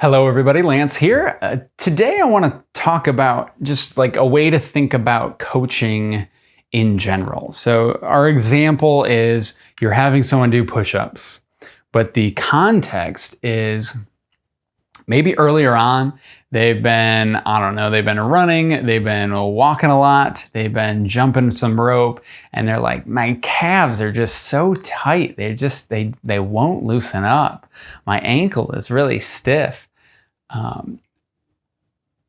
Hello everybody, Lance here. Uh, today I want to talk about just like a way to think about coaching in general. So our example is you're having someone do push-ups, but the context is maybe earlier on they've been, I don't know, they've been running, they've been walking a lot, they've been jumping some rope, and they're like, my calves are just so tight. They just, they, they won't loosen up. My ankle is really stiff. Um,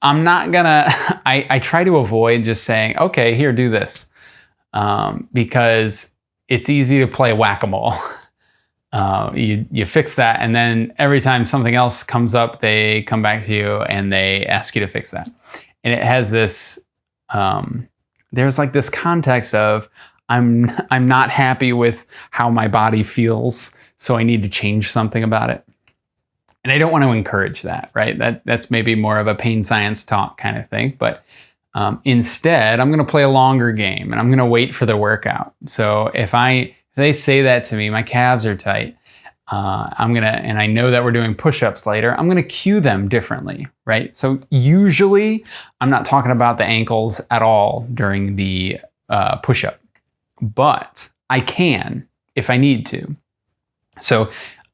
I'm not gonna, I, I try to avoid just saying, okay, here, do this. Um, because it's easy to play whack-a-mole. Uh, you, you fix that and then every time something else comes up, they come back to you and they ask you to fix that. And it has this, um, there's like this context of I'm, I'm not happy with how my body feels, so I need to change something about it. And I don't want to encourage that, right? That That's maybe more of a pain science talk kind of thing. But um, instead, I'm going to play a longer game and I'm going to wait for the workout. So if I if they say that to me, my calves are tight, uh, I'm going to, and I know that we're doing push-ups later, I'm going to cue them differently, right? So usually I'm not talking about the ankles at all during the uh, push-up, but I can if I need to. So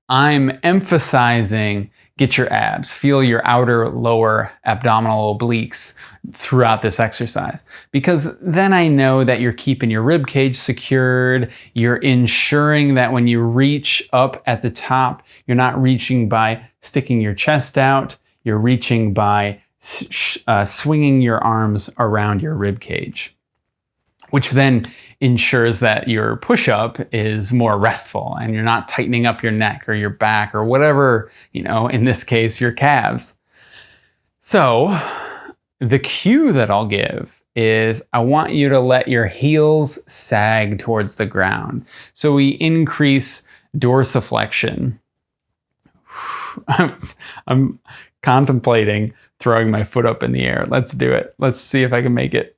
I'm emphasizing get your abs, feel your outer lower abdominal obliques throughout this exercise. Because then I know that you're keeping your rib cage secured, you're ensuring that when you reach up at the top, you're not reaching by sticking your chest out, you're reaching by uh, swinging your arms around your rib cage which then ensures that your push-up is more restful and you're not tightening up your neck or your back or whatever, you know, in this case, your calves. So the cue that I'll give is I want you to let your heels sag towards the ground. So we increase dorsiflexion. I'm, I'm contemplating throwing my foot up in the air. Let's do it. Let's see if I can make it.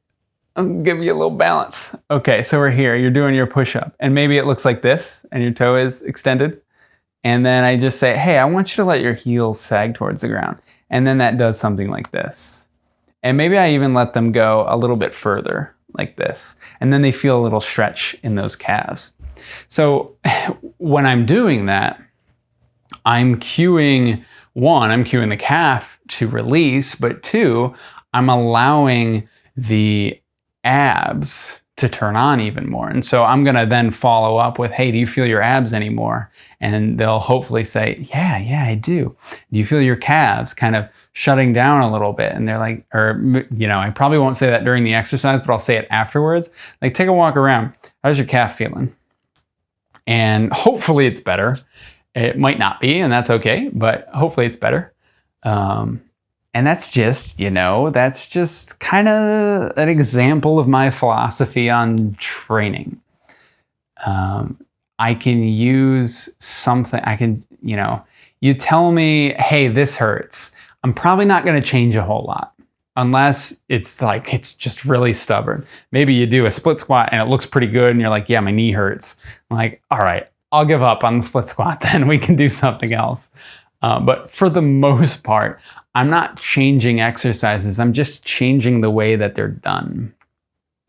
Give you a little balance. Okay, so we're here, you're doing your push-up, and maybe it looks like this, and your toe is extended. And then I just say, hey, I want you to let your heels sag towards the ground. And then that does something like this. And maybe I even let them go a little bit further, like this. And then they feel a little stretch in those calves. So when I'm doing that, I'm cueing, one, I'm cueing the calf to release, but two, I'm allowing the abs to turn on even more. And so I'm going to then follow up with, hey, do you feel your abs anymore? And they'll hopefully say, yeah, yeah, I do. Do you feel your calves kind of shutting down a little bit? And they're like, or, you know, I probably won't say that during the exercise, but I'll say it afterwards. Like, take a walk around. How's your calf feeling? And hopefully it's better. It might not be, and that's okay, but hopefully it's better. Um, and that's just, you know, that's just kind of an example of my philosophy on training. Um, I can use something, I can, you know, you tell me, hey, this hurts. I'm probably not going to change a whole lot unless it's like, it's just really stubborn. Maybe you do a split squat and it looks pretty good and you're like, yeah, my knee hurts. I'm like, all right, I'll give up on the split squat then. We can do something else. Uh, but for the most part, I'm not changing exercises. I'm just changing the way that they're done.